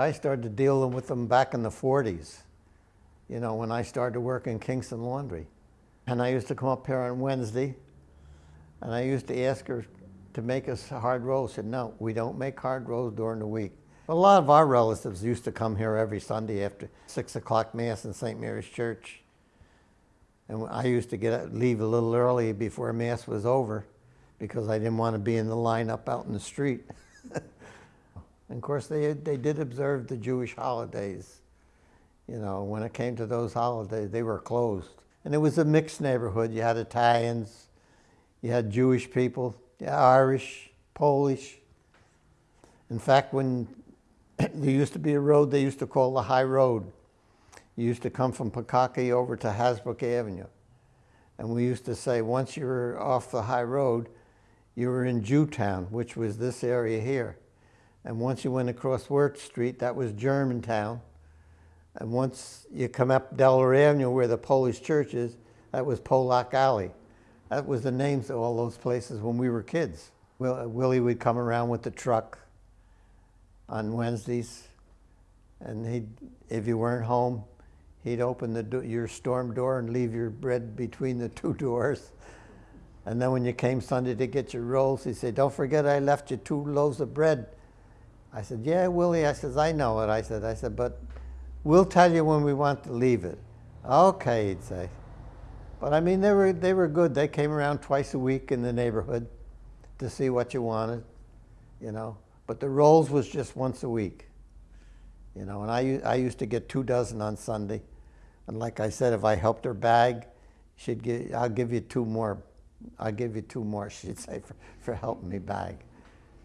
I started dealing with them back in the 40s, you know, when I started to work in Kingston Laundry. And I used to come up here on Wednesday, and I used to ask her to make us hard rolls. She said, no, we don't make hard rolls during the week. A lot of our relatives used to come here every Sunday after 6 o'clock Mass in St. Mary's Church. And I used to get leave a little early before Mass was over because I didn't want to be in the lineup out in the street. and of course, they, they did observe the Jewish holidays. You know, when it came to those holidays, they were closed. And it was a mixed neighborhood. You had Italians, you had Jewish people, Irish, Polish. In fact, when there used to be a road they used to call the High Road. You used to come from Pekaki over to Hasbrouck Avenue. And we used to say once you were off the high road, you were in Jewtown, which was this area here. And once you went across Wurts Street, that was Germantown. And once you come up Delaware Avenue where the Polish church is, that was Polak Alley. That was the names of all those places when we were kids. Willie would come around with the truck on Wednesdays. And he'd, if you weren't home, he'd open the do your storm door and leave your bread between the two doors. And then when you came Sunday to get your rolls, he said, don't forget I left you two loaves of bread. I said, yeah, Willie. I said, I know it. I said, I said, but we'll tell you when we want to leave it. Okay, he'd say. But I mean, they were, they were good. They came around twice a week in the neighborhood to see what you wanted, you know. But the rolls was just once a week. You know, and I, I used to get two dozen on Sunday. And like I said, if I helped her bag, she'd give, I'll give you two more. I'll give you two more, she'd say, for, for helping me bag.